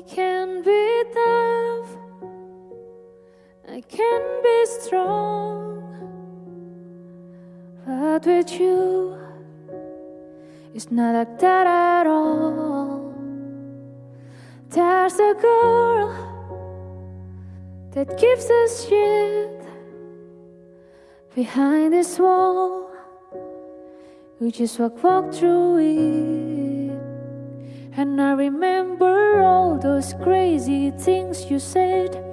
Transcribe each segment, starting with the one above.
I can be tough, I can be strong, but with you, it's not like that at all. There's a girl that gives us shit behind this wall. We just walk, walk through it. And I remember all those crazy things you said.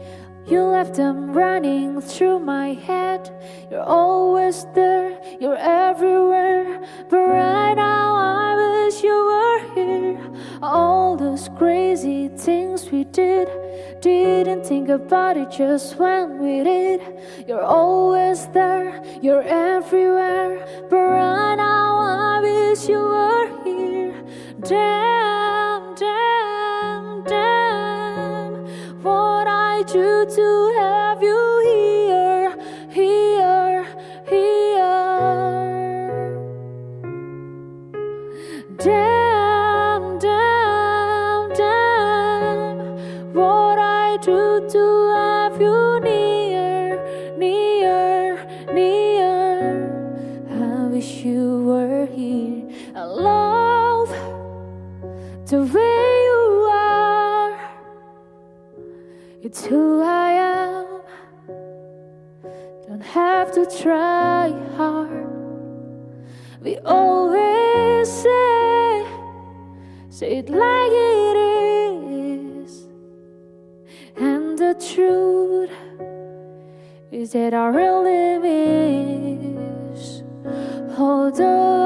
You left them running through my head. You're always there, you're everywhere. But right now, I wish you were here. All those crazy things we did. Didn't think about it just when we did. You're always there, you're everywhere. But right now, I wish you were here. Damn, I to have you here, here, here. Damn, damn, damn. What I do to have you near, near, near. I wish you were here. I love the way It's who I am. Don't have to try hard. We always say, say it like it is. And the truth is that I really miss Hold those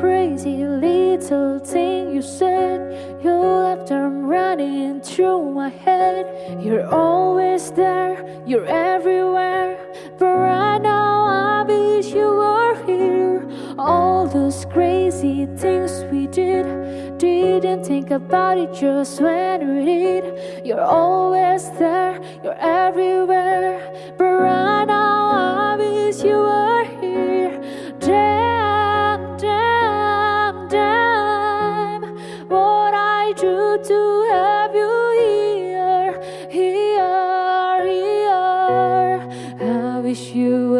crazy little thing you said. You left them running through my head. You're always there, you're everywhere. But right now, I wish you were here. All those crazy things we did, didn't think about it just when we did. You're always there, you're everywhere. But right wish you